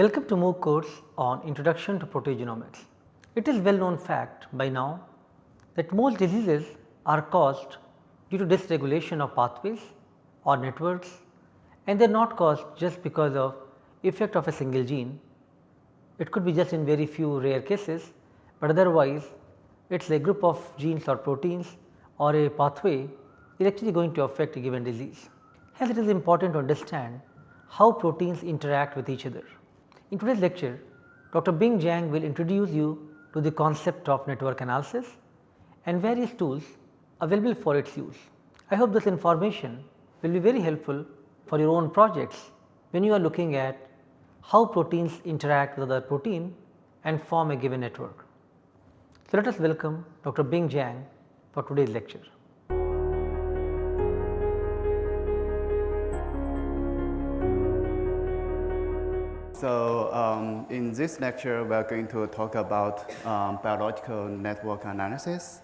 Welcome to MOOC course on Introduction to Proteogenomics. It is well known fact by now that most diseases are caused due to dysregulation of pathways or networks and they are not caused just because of effect of a single gene. It could be just in very few rare cases, but otherwise it is a group of genes or proteins or a pathway is actually going to affect a given disease. Hence it is important to understand how proteins interact with each other. In today's lecture, Dr. Bing Zhang will introduce you to the concept of network analysis and various tools available for its use. I hope this information will be very helpful for your own projects when you are looking at how proteins interact with other protein and form a given network. So, let us welcome Dr. Bing Zhang for today's lecture. So, um, in this lecture we are going to talk about um, biological network analysis.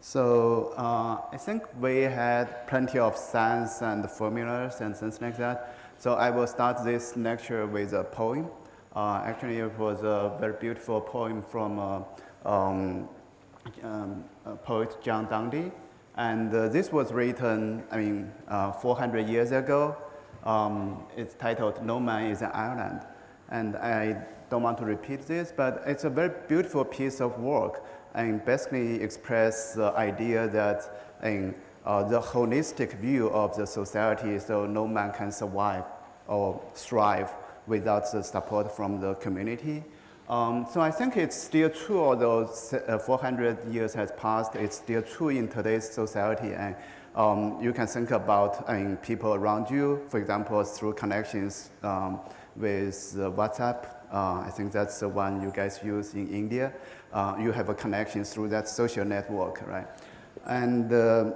So, uh, I think we had plenty of science and formulas and things like that. So, I will start this lecture with a poem. Uh, actually, it was a very beautiful poem from uh, um, um poet John Donne. And uh, this was written, I mean, uh, 400 years ago. Um, it's titled No Man is an Island and I don't want to repeat this, but it's a very beautiful piece of work and basically express the idea that in uh, the holistic view of the society so no man can survive or thrive without the support from the community. Um, so I think it's still true although uh, 400 years has passed, it's still true in today's society and um, you can think about I mean, people around you, for example, through connections um, with WhatsApp. Uh, I think that's the one you guys use in India. Uh, you have a connection through that social network, right? And uh,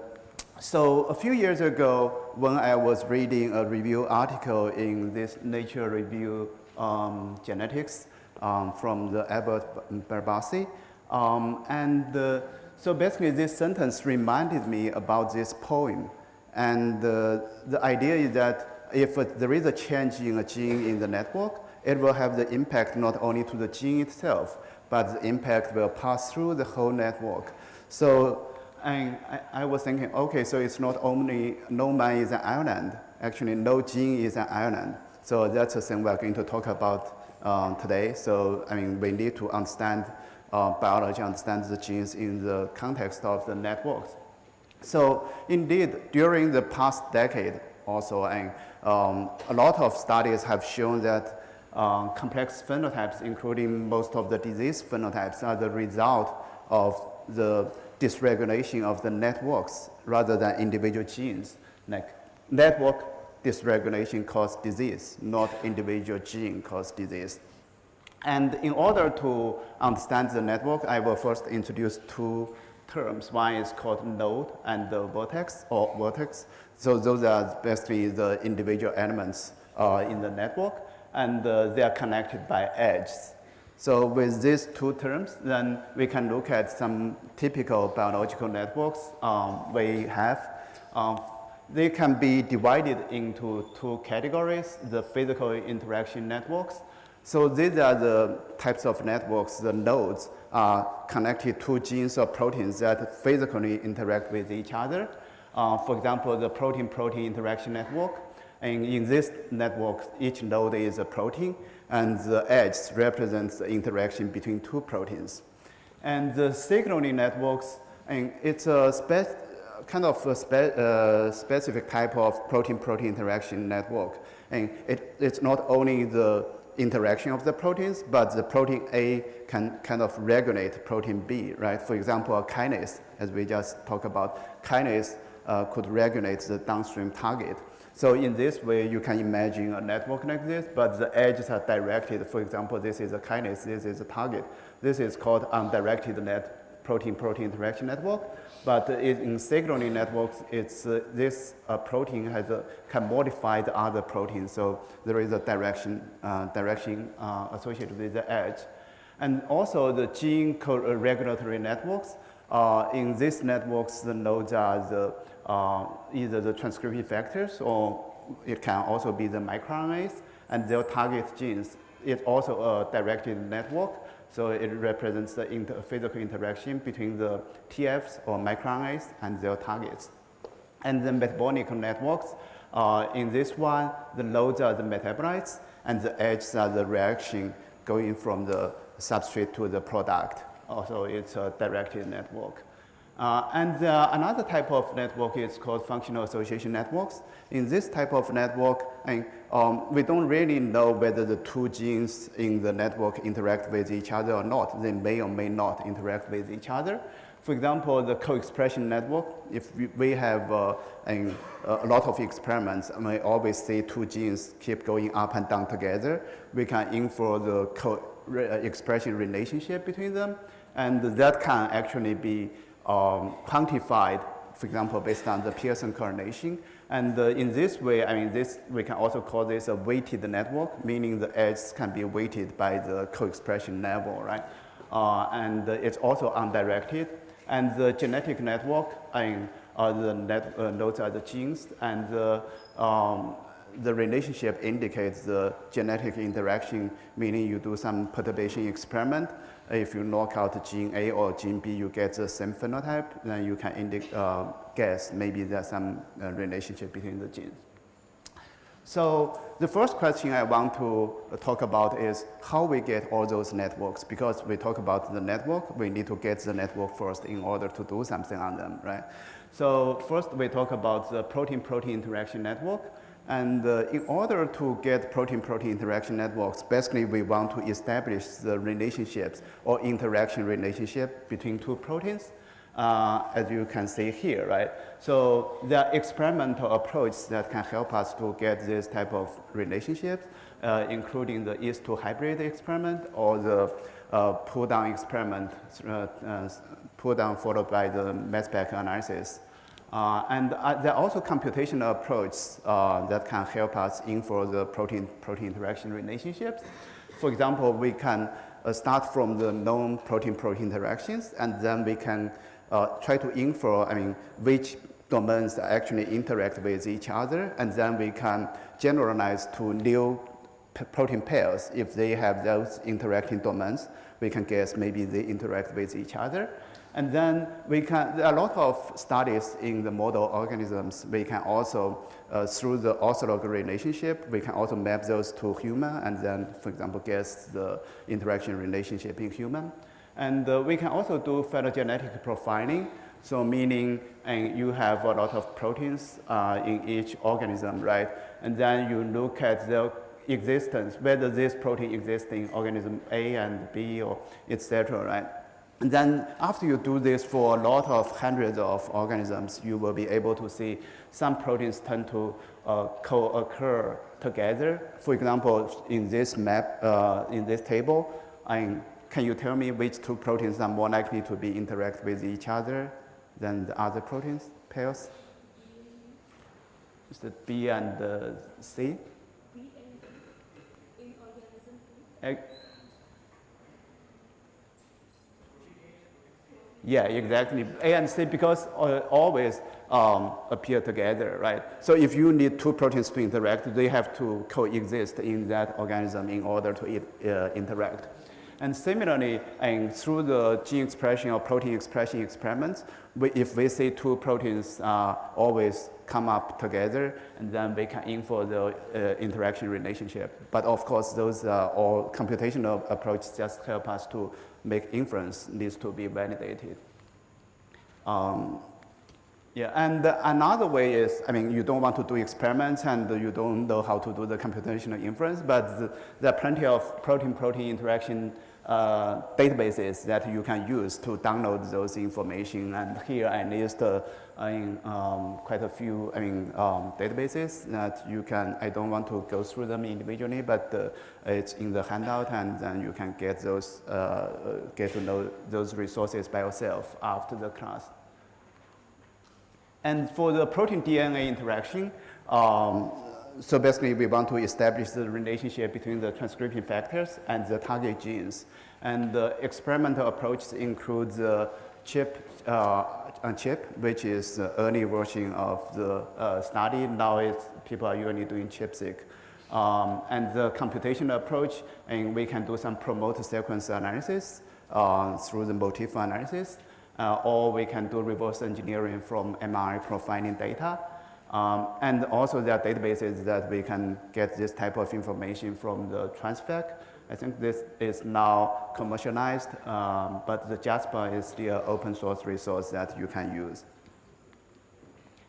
so a few years ago, when I was reading a review article in this Nature Review um, Genetics um, from the Albert Barabasi, um, and uh, so basically this sentence reminded me about this poem. And uh, the idea is that if there is a change in a gene in the network, it will have the impact not only to the gene itself, but the impact will pass through the whole network. So I, I, was thinking, okay, so it's not only no man is an island, actually no gene is an island. So that's the thing we're going to talk about um, today. So I mean, we need to understand uh, biology, understand the genes in the context of the networks. So indeed, during the past decade also, and um, a lot of studies have shown that uh, complex phenotypes, including most of the disease phenotypes, are the result of the dysregulation of the networks rather than individual genes. Like network dysregulation causes disease, not individual gene cause disease. And in order to understand the network, I will first introduce two terms. One is called node and the vertex or vertex. So those are basically the individual elements uh, in the network and uh, they are connected by edges. So with these two terms, then we can look at some typical biological networks um, we have. Um, they can be divided into two categories, the physical interaction networks. So these are the types of networks, the nodes are connected to genes or proteins that physically interact with each other. Uh, for example, the protein-protein interaction network. And in this network, each node is a protein, and the edge represents the interaction between two proteins. And the signaling networks, and it's a kind of a spe uh, specific type of protein-protein interaction network. And it, it's not only the interaction of the proteins, but the protein A can kind of regulate protein B, right? For example, a kinase, as we just talked about, kinase uh, could regulate the downstream target. So in this way, you can imagine a network like this, but the edges are directed. For example, this is a kinase, this is a target. This is called undirected net protein-protein interaction network. But in signaling networks, it's, uh, this uh, protein has a, can modify the other protein. So there is a direction, uh, direction uh, associated with the edge. And also the gene regulatory networks. Uh, in these networks, the nodes are the, uh, either the transcription factors or it can also be the microRNAs and they'll target genes it's also a directed network. So it represents the inter physical interaction between the TFs or microRNAs and their targets. And the metabolic networks, uh, in this one, the nodes are the metabolites and the edges are the reaction going from the substrate to the product. Also, it's a directed network. Uh, and uh, another type of network is called functional association networks. In this type of network, um, we don't really know whether the two genes in the network interact with each other or not. They may or may not interact with each other. For example, the co-expression network, if we have uh, a, a lot of experiments, and we always see two genes keep going up and down together, we can infer the co-expression relationship between them, and that can actually be um, quantified, for example, based on the Pearson correlation. And uh, in this way, I mean, this, we can also call this a weighted network, meaning the edges can be weighted by the co-expression level, right? Uh, and uh, it's also undirected. And the genetic network, I mean, uh, the net, uh, nodes are the genes, and the, um, the relationship indicates the genetic interaction, meaning you do some perturbation experiment, if you knock out gene A or gene B, you get the same phenotype, then you can uh, guess maybe there's some uh, relationship between the genes. So the first question I want to talk about is how we get all those networks. Because we talk about the network, we need to get the network first in order to do something on them, right? So first we talk about the protein-protein interaction network. And uh, in order to get protein-protein interaction networks, basically we want to establish the relationships or interaction relationship between two proteins, uh, as you can see here, right? So there are experimental approaches that can help us to get this type of relationships, uh, including the yeast-2 hybrid experiment or the uh, pull-down experiment, uh, uh, pull-down followed by the mass spec analysis. Uh, and uh, there are also computational approaches uh, that can help us infer the protein-protein interaction relationships. For example, we can uh, start from the known protein-protein interactions, and then we can uh, try to infer, I mean, which domains actually interact with each other, and then we can generalize to new protein pairs. If they have those interacting domains, we can guess maybe they interact with each other. And then we can, there are a lot of studies in the model organisms. We can also, uh, through the ortholog relationship, we can also map those to human and then, for example, guess the interaction relationship in human. And uh, we can also do phylogenetic profiling. So meaning and you have a lot of proteins uh, in each organism, right? And then you look at the existence, whether this protein exists in organism A and B or etc., right? And then after you do this for a lot of hundreds of organisms, you will be able to see some proteins tend to uh, co-occur together. For example, in this map, uh, in this table, I, can you tell me which two proteins are more likely to be interact with each other than the other proteins pairs? Is it B and uh, C? B and in organism. Yeah, exactly. A and C because uh, always um, appear together, right? So if you need two proteins to interact, they have to coexist in that organism in order to uh, interact. And similarly, and through the gene expression or protein expression experiments, we, if we see two proteins uh, always come up together, and then we can infer the uh, interaction relationship. But of course, those uh, all computational approaches just help us to make inference needs to be validated. Um, yeah, and another way is, I mean, you don't want to do experiments and you don't know how to do the computational inference, but the, there are plenty of protein-protein interaction uh, databases that you can use to download those information. And here I list uh, I mean, um, quite a few I mean, um, databases that you can, I don't want to go through them individually, but uh, it's in the handout and then you can get those, uh, get to know those resources by yourself after the class. And for the protein DNA interaction, um, so basically we want to establish the relationship between the transcription factors and the target genes. And the experimental approach includes the chip uh, on chip, which is the early version of the uh, study. Now it's, people are usually doing ChIP-seq. Um, and the computational approach, and we can do some promoter sequence analysis uh, through the motif analysis, uh, or we can do reverse engineering from mRNA profiling data. Um, and also there are databases that we can get this type of information from the TRANSFAC. I think this is now commercialized, um, but the JASPAR is still open source resource that you can use.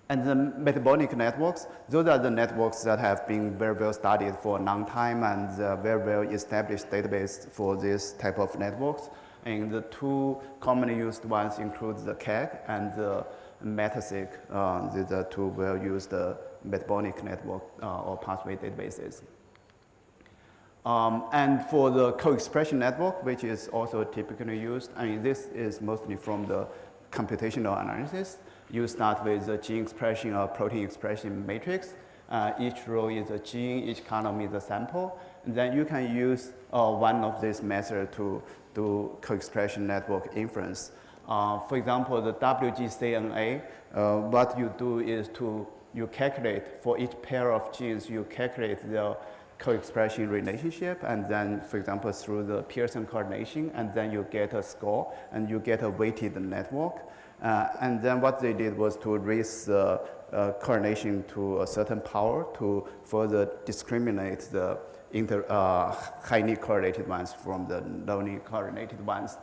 And the metabolic networks, those are the networks that have been very well studied for a long time and very well established database for this type of networks. And the two commonly used ones include the KEGG and the MetaCyc. Uh, these are two well used uh, metabolic network uh, or pathway databases. Um, and for the co-expression network, which is also typically used, I mean, this is mostly from the computational analysis. You start with the gene expression or protein expression matrix. Uh, each row is a gene, each column is a sample. Then you can use uh, one of these methods to do co-expression network inference. Uh, for example, the WGCNA, uh, what you do is to you calculate for each pair of genes, you calculate the co-expression relationship and then, for example, through the Pearson correlation and then you get a score and you get a weighted network. Uh, and then what they did was to raise the uh, correlation to a certain power to further discriminate the inter, uh, highly correlated ones from the lowly correlated ones.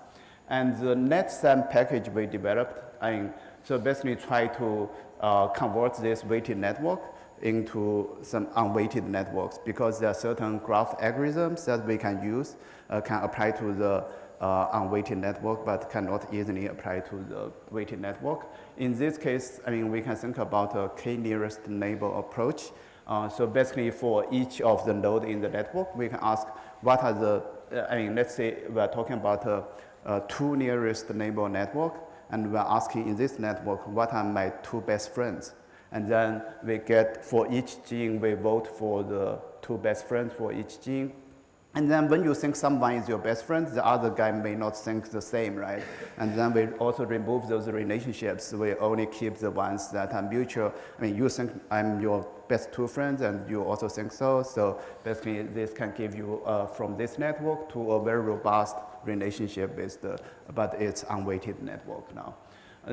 And the NetSAM package we developed, I mean, so basically try to uh, convert this weighted network into some unweighted networks because there are certain graph algorithms that we can use, uh, can apply to the uh, unweighted network, but cannot easily apply to the weighted network. In this case, I mean, we can think about a k-nearest neighbor approach. Uh, so basically for each of the node in the network, we can ask what are the, uh, I mean, let's say we're talking about a, a two nearest neighbor network, and we're asking in this network, what are my two best friends? And then we get, for each gene, we vote for the two best friends for each gene. And then when you think someone is your best friend, the other guy may not think the same, right? And then we also remove those relationships. We only keep the ones that are mutual. I mean, you think I'm your best two friends and you also think so. So basically this can give you uh, from this network to a very robust relationship with the, but it's unweighted network now.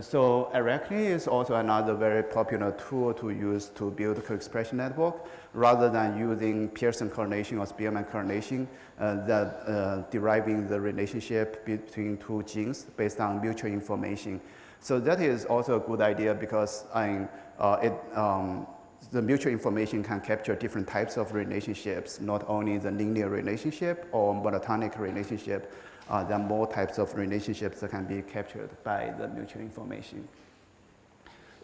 So ARACNE is also another very popular tool to use to build co-expression network rather than using Pearson correlation or Spearman correlation, uh, that uh, deriving the relationship between two genes based on mutual information. So that is also a good idea because I, uh, it, um, the mutual information can capture different types of relationships, not only the linear relationship or monotonic relationship, uh, there are more types of relationships that can be captured by the mutual information.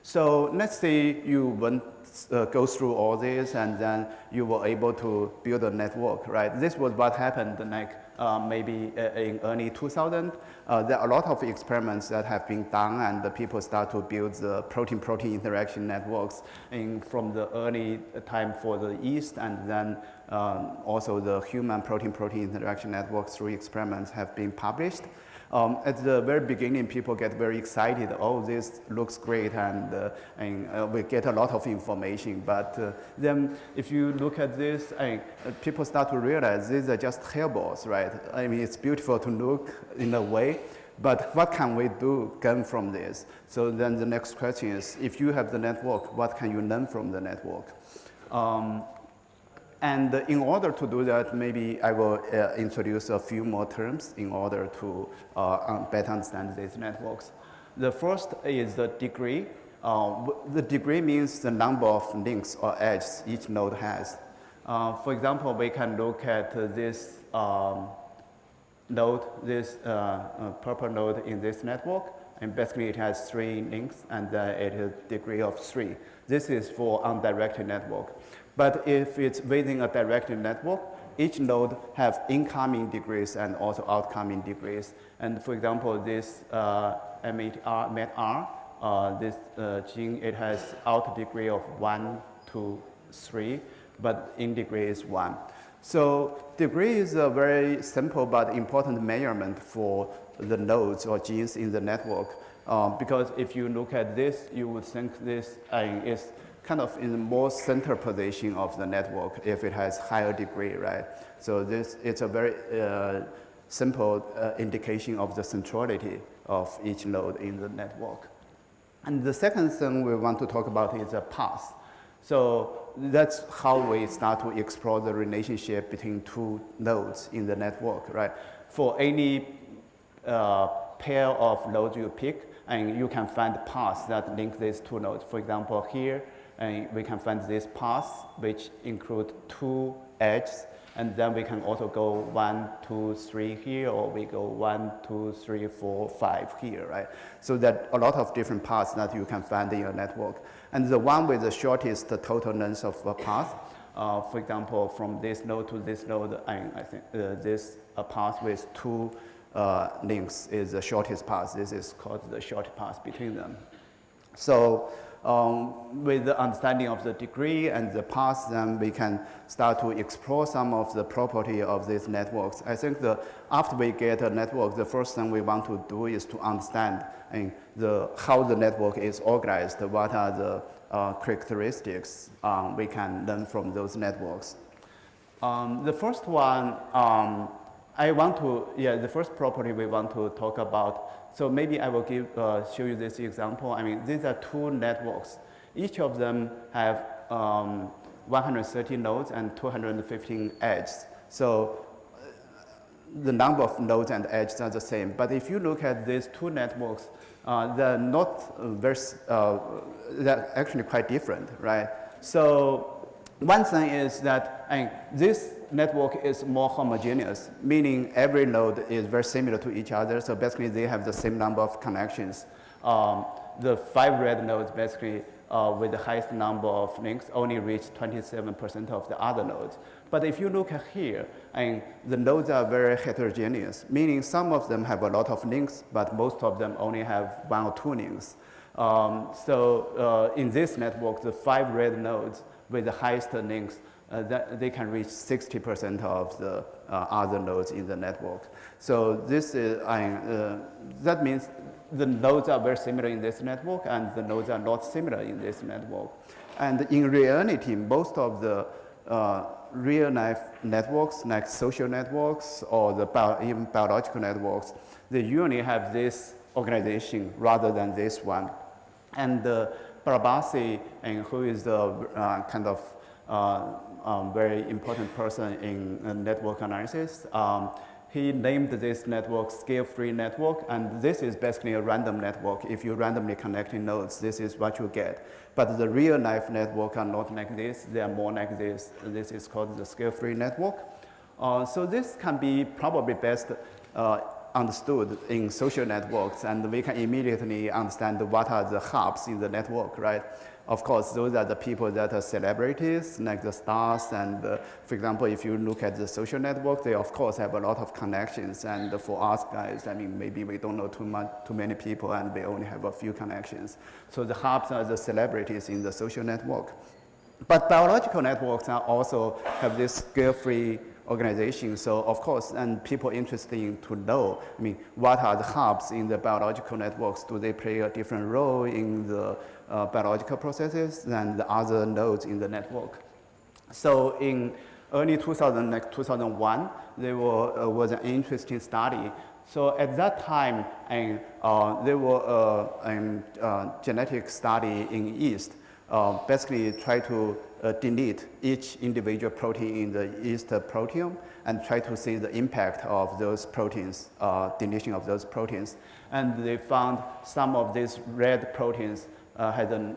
So let's say you went, uh, go through all this and then you were able to build a network, right? This was what happened like uh, maybe in early 2000. Uh, there are a lot of experiments that have been done and the people start to build the protein-protein interaction networks in, from the early time for the yeast and then um, also the human protein-protein interaction networks through experiments have been published. Um, at the very beginning, people get very excited. Oh, this looks great, and, uh, and uh, we get a lot of information. But uh, then, if you look at this, uh, people start to realize these are just hairballs, right? I mean, it's beautiful to look in a way, but what can we do gain from this? So then the next question is, if you have the network, what can you learn from the network? Um, and in order to do that, maybe I will uh, introduce a few more terms in order to uh, better understand these networks. The first is the degree. Uh, the degree means the number of links or edges each node has. Uh, for example, we can look at this um, node, this uh, uh, purple node in this network, and basically it has three links and it a degree of three. This is for undirected network. But if it's within a directed network, each node have incoming degrees and also outcoming degrees. And for example, this uh, METR, METR uh, this uh, gene, it has out degree of 1 to 3, but in degree is 1. So degree is a very simple but important measurement for the nodes or genes in the network. Um, because if you look at this, you would think this uh, is kind of in the more center position of the network if it has higher degree, right? So this, it's a very uh, simple uh, indication of the centrality of each node in the network. And the second thing we want to talk about is a path. So that's how we start to explore the relationship between two nodes in the network, right? For any uh, pair of nodes you pick, and you can find paths that link these two nodes. For example, here, and we can find this path, which include two edges and then we can also go one, two, three here, or we go one, two, three, four, five here, right? So that a lot of different paths that you can find in your network. And the one with the shortest total length of a path, uh, for example, from this node to this node, I, I think uh, this uh, path with two uh, links is the shortest path. This is called the short path between them. So um, with the understanding of the degree and the path, then we can start to explore some of the property of these networks. I think the, after we get a network, the first thing we want to do is to understand and the, how the network is organized, what are the uh, characteristics um, we can learn from those networks. Um, the first one, um, I want to, yeah, the first property we want to talk about so maybe I will give, uh, show you this example. I mean, these are two networks. Each of them have um, 130 nodes and 215 edges. So uh, the number of nodes and edges are the same. But if you look at these two networks, uh, they're not very, uh, they're actually quite different, right? So one thing is that mean, this network is more homogeneous, meaning every node is very similar to each other. So basically they have the same number of connections. Um, the five red nodes basically uh, with the highest number of links only reach 27% of the other nodes. But if you look at here, and the nodes are very heterogeneous, meaning some of them have a lot of links, but most of them only have one or two links. Um, so uh, in this network, the five red nodes with the highest links uh, that they can reach 60% of the uh, other nodes in the network. So this is, uh, that means the nodes are very similar in this network and the nodes are not similar in this network. And in reality, most of the uh, real life networks like social networks or the bio, even biological networks, they usually have this organization rather than this one. And uh, Barabasi, and who is the uh, kind of uh, um, very important person in uh, network analysis. Um, he named this network scale-free network, and this is basically a random network. If you randomly connecting nodes, this is what you get. But the real-life network are not like this. They are more like this. This is called the scale-free network. Uh, so this can be probably best uh, understood in social networks, and we can immediately understand what are the hubs in the network, right? Of course, those are the people that are celebrities, like the stars. And uh, for example, if you look at the social network, they of course have a lot of connections. And for us guys, I mean, maybe we don't know too much, too many people, and we only have a few connections. So the hubs are the celebrities in the social network. But biological networks are also have this scale-free organization. So of course, and people interested to know, I mean, what are the hubs in the biological networks? Do they play a different role in the uh, biological processes than the other nodes in the network? So in early 2000, like 2001, there were, uh, was an interesting study. So at that time, and, uh, there were uh, a uh, genetic study in yeast, uh, basically try to delete each individual protein in the yeast proteome and try to see the impact of those proteins, deletion of those proteins. And they found some of these red proteins uh, had a,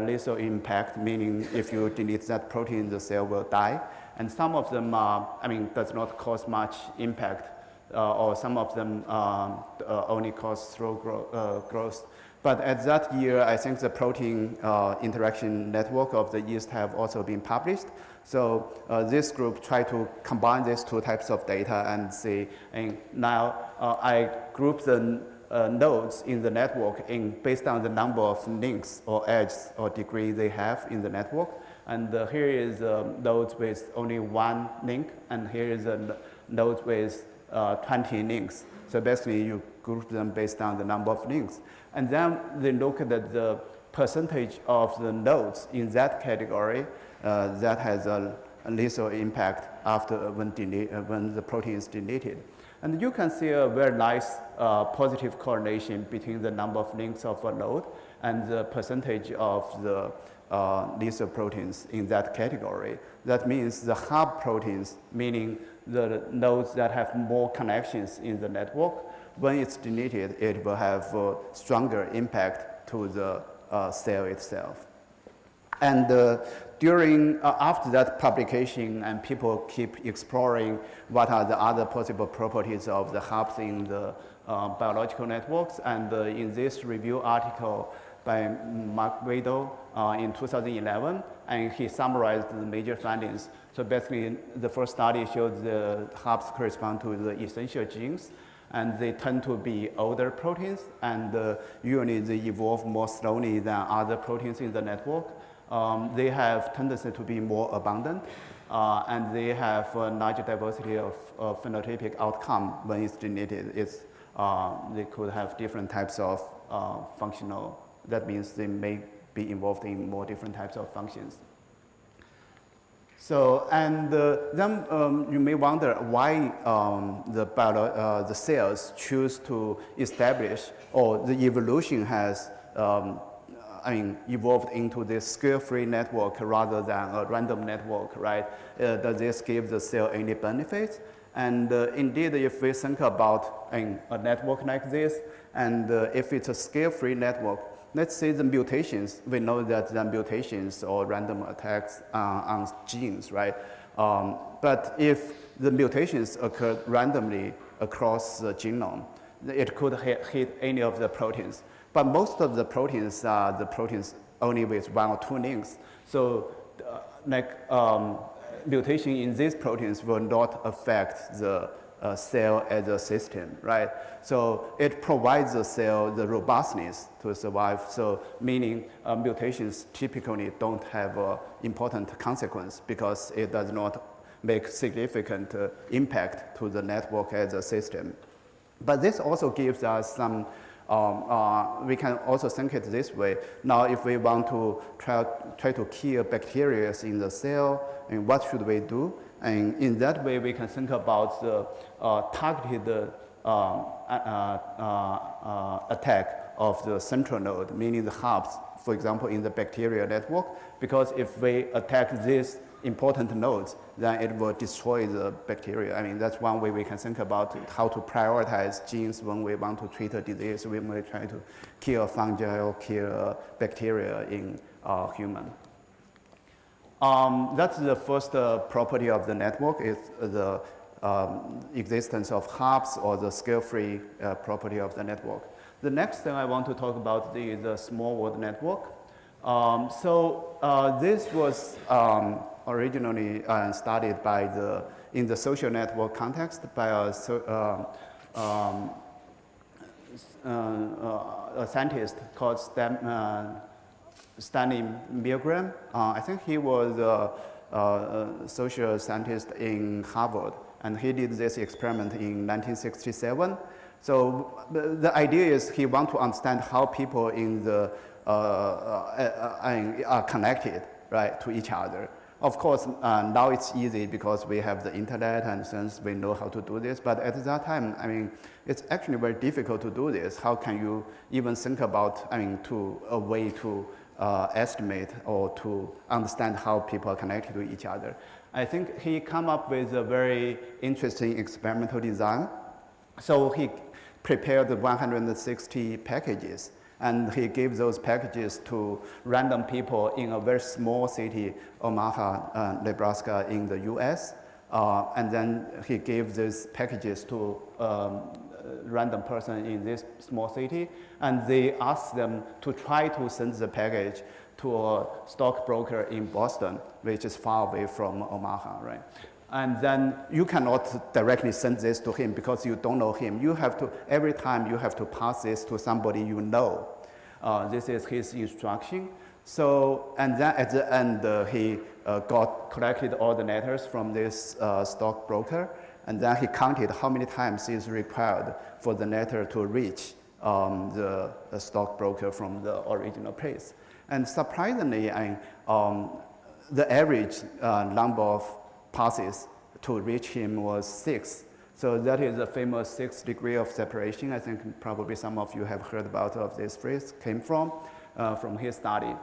lethal impact, meaning if you delete that protein, the cell will die. And some of them, uh, I mean, does not cause much impact, uh, or some of them um, uh, only cause slow grow, growth. But at that year, I think the protein uh, interaction network of the yeast have also been published. So uh, this group tried to combine these two types of data and see, and now uh, I group the uh, nodes in the network in based on the number of links or edges or degree they have in the network. And uh, here is um, nodes with only one link, and here is a node with uh, 20 links. So basically, you group them based on the number of links. And then they look at the percentage of the nodes in that category uh, that has a, a lethal impact after when, uh, when the protein is deleted. And you can see a very nice uh, positive correlation between the number of links of a node and the percentage of the uh, lethal proteins in that category. That means the hub proteins, meaning the nodes that have more connections in the network, when it's deleted, it will have a stronger impact to the uh, cell itself. And uh, during, uh, after that publication and people keep exploring what are the other possible properties of the hubs in the uh, biological networks. And uh, in this review article by Marc Vidal uh, in 2011, and he summarized the major findings. So basically, the first study showed the hubs correspond to the essential genes and they tend to be older proteins and uh, usually they evolve more slowly than other proteins in the network. Um, they have tendency to be more abundant uh, and they have a larger diversity of, of phenotypic outcome when it's deleted. It's, uh, they could have different types of uh, functional, that means they may be involved in more different types of functions. So, and uh, then um, you may wonder why um, the, uh, the cells choose to establish or the evolution has um, I mean, evolved into this scale-free network rather than a random network, right? Uh, does this give the cell any benefits? And uh, indeed, if we think about a network like this, and uh, if it's a scale-free network, let's say the mutations, we know that the mutations or random attacks on genes, right? Um, but if the mutations occur randomly across the genome, it could hit, any of the proteins. But most of the proteins are the proteins only with one or two links. So uh, like um, mutation in these proteins will not affect the uh, cell as a system, right? So it provides the cell the robustness to survive. So meaning uh, mutations typically don't have an important consequence because it does not make significant uh, impact to the network as a system. But this also gives us some um, uh, we can also think it this way. Now, if we want to try, try to kill bacteria in the cell, and what should we do? And in that way, we can think about the uh, targeted um, uh, uh, attack of the central node, meaning the hubs, for example, in the bacterial network, because if we attack these important nodes, then it will destroy the bacteria. I mean, that's one way we can think about how to prioritize genes when we want to treat a disease. We may try to kill fungi or kill bacteria in uh, human. Um, that's the first uh, property of the network is the um, existence of hubs or the scale-free uh, property of the network. The next thing I want to talk about is the small world network. Um, so uh, this was um, originally uh, studied by the, in the social network context by a, uh, um, uh, a scientist called Stan, Stanley Milgram. I think he was a, social scientist in Harvard, and he did this experiment in 1967. So the idea is he wants to understand how people in the uh, uh, uh, are connected, right, to each other. Of course, uh, now it's easy because we have the internet and since we know how to do this. But at that time, I mean, it's actually very difficult to do this. How can you even think about, I mean, to a way to uh, estimate or to understand how people are connected to each other. I think he come up with a very interesting experimental design. So he prepared 160 packages and he gave those packages to random people in a very small city, Omaha, uh, Nebraska in the US. Uh, and then he gave these packages to um, random person in this small city, and they asked them to try to send the package to a stockbroker in Boston, which is far away from Omaha, right? And then you cannot directly send this to him because you don't know him. You have to, every time you have to pass this to somebody you know. Uh, this is his instruction. So, and then at the end, uh, he uh, got collected all the letters from this uh, stockbroker and then he counted how many times is required for the letter to reach um, the, the stockbroker from the original place. And surprisingly, I, um, the average uh, number of passes to reach him was six. So that is the famous six degree of separation. I think probably some of you have heard about of this phrase came from, uh, from his study.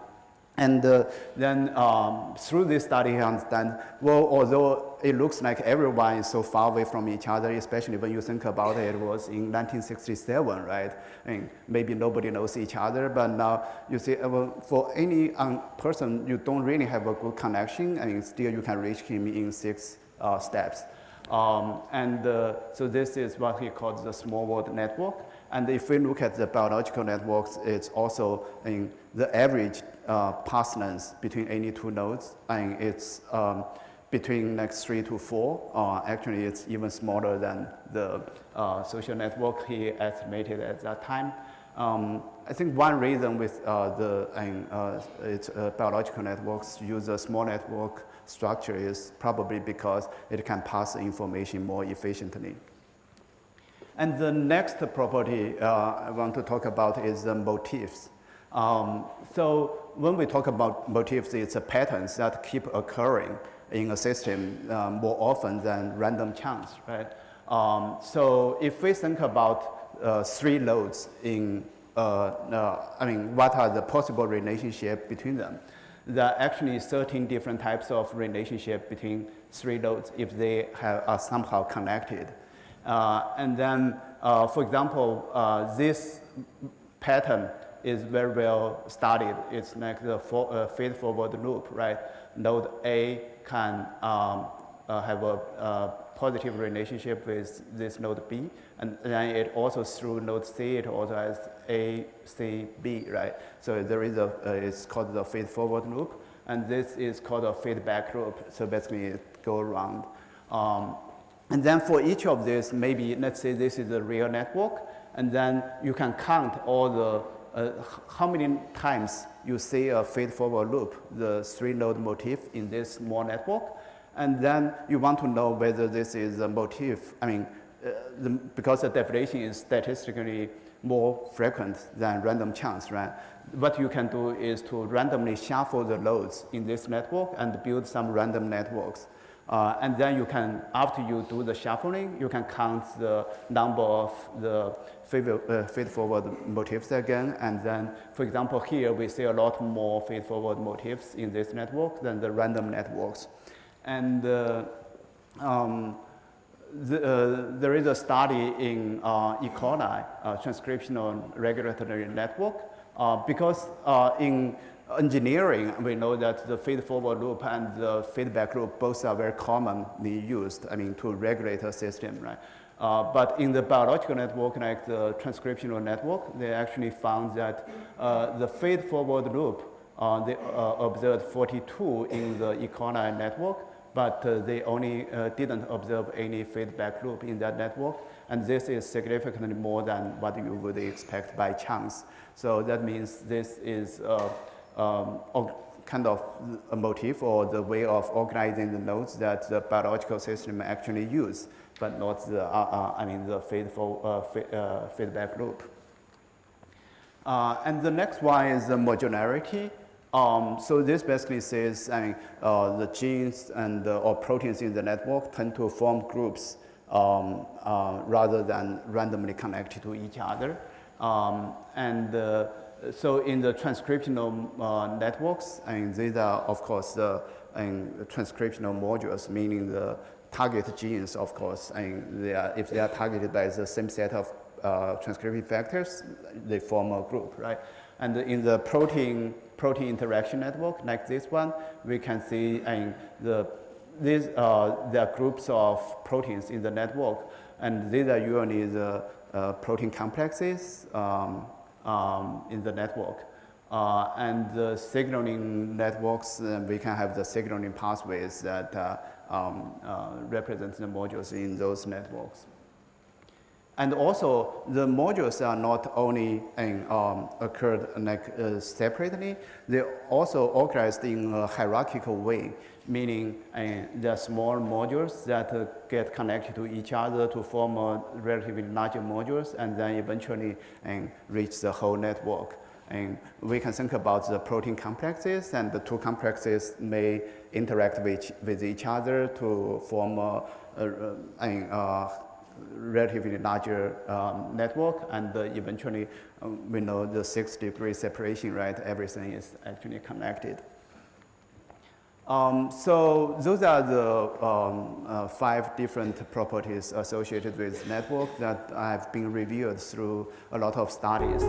And uh, then um, through this study, he understand, well, although it looks like everyone is so far away from each other, especially when you think about it, it was in 1967, right? And maybe nobody knows each other, but now you see, uh, well, for any um, person, you don't really have a good connection, and still you can reach him in six uh, steps. Um, and uh, so this is what he calls the small world network. And if we look at the biological networks, it's also in the average uh, path length between any two nodes, and it's um, between like three to four. Uh, actually, it's even smaller than the uh, social network he estimated at that time. Um, I think one reason with uh, the uh, it's, uh, biological networks use a small network structure is probably because it can pass information more efficiently. And the next property uh, I want to talk about is the motifs. Um, so when we talk about motifs, it's patterns that keep occurring in a system uh, more often than random chance, right? Um, so if we think about uh, three nodes in, uh, uh, I mean, what are the possible relationship between them? There are actually 13 different types of relationship between three nodes if they have, are somehow connected. Uh, and then, uh, for example, uh, this pattern is very well studied. It's like the for, uh, feed-forward loop, right? Node A can um, have a, positive relationship with this node B, and then it also through node C, it also has A, C, B, right? So there is a, uh, it's called the feed-forward loop, and this is called a feedback loop. So basically, it go around. Um, and then for each of these, maybe let's say this is a real network, and then you can count all the uh, how many times you see a feed-forward loop, the three-node motif in this small network, and then you want to know whether this is a motif. I mean, uh, the, because the definition is statistically more frequent than random chance, right? What you can do is to randomly shuffle the nodes in this network and build some random networks. Uh, and then you can, after you do the shuffling, you can count the number of the uh, feed-forward motifs again. And then, for example, here we see a lot more feed-forward motifs in this network than the random networks. And uh, um, the, uh, there is a study in uh, E. coli, transcriptional regulatory network, uh, because in engineering, we know that the feed-forward loop and the feedback loop both are very commonly used, I mean, to regulate a system, right? Uh, but in the biological network, like the transcriptional network, they actually found that uh, the feed-forward loop, uh, they uh, observed 42 in the E. coli network, but uh, they only uh, didn't observe any feedback loop in that network. And this is significantly more than what you would expect by chance. So that means this is um, kind of a motif or the way of organizing the nodes that the biological system actually use, but not the, uh, uh, I mean, the feedful, uh, uh feedback loop. Uh, and the next one is the modularity. Um, so this basically says I mean, uh, the genes and or proteins in the network tend to form groups um, rather than randomly connected to each other. Um, and so in the transcriptional uh, networks, and these are, of course, the transcriptional modules, meaning the target genes, of course, and they are, if they are targeted by the same set of uh, transcription factors, they form a group, right? And in the protein protein interaction network, like this one, we can see and the these uh, there are groups of proteins in the network, and these are usually the uh, protein complexes. Um, um, in the network. Uh, and the signaling networks, uh, we can have the signaling pathways that uh, um, uh, represent the modules in those networks. And also, the modules are not only in, um, occurred like, uh, separately, they also organized in a hierarchical way, meaning uh, are small modules that uh, get connected to each other to form a relatively larger modules and then eventually uh, reach the whole network. And we can think about the protein complexes, and the two complexes may interact with, with each other to form a, a, a, a relatively larger um, network, and uh, eventually um, we know the six degree separation, right? Everything is actually connected. Um, so those are the um, uh, five different properties associated with network that have been reviewed through a lot of studies.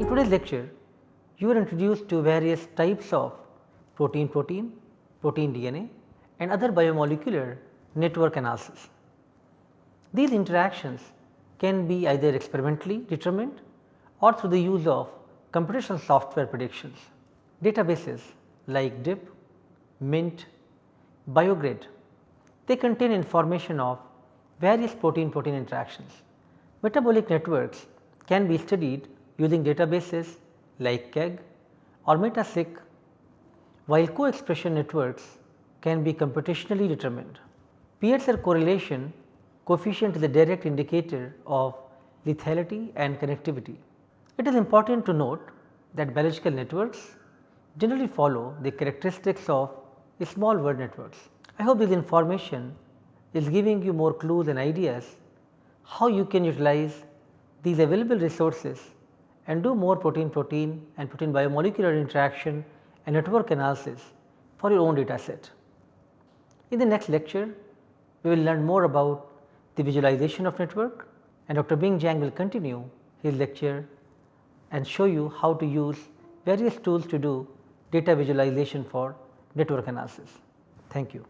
In today's lecture, you are introduced to various types of protein-protein, protein-DNA and other biomolecular network analysis. These interactions can be either experimentally determined or through the use of computational software predictions. Databases like DIP, MINT, BioGrid, they contain information of various protein-protein interactions. Metabolic networks can be studied using databases like KEGG or MetaCyc, while co-expression networks can be computationally determined. Pearson correlation coefficient is a direct indicator of lethality and connectivity. It is important to note that biological networks generally follow the characteristics of small world networks. I hope this information is giving you more clues and ideas how you can utilize these available resources and do more protein protein and protein biomolecular interaction and network analysis for your own data set. In the next lecture, we will learn more about the visualization of network and Dr. Bing Zhang will continue his lecture and show you how to use various tools to do data visualization for network analysis. Thank you.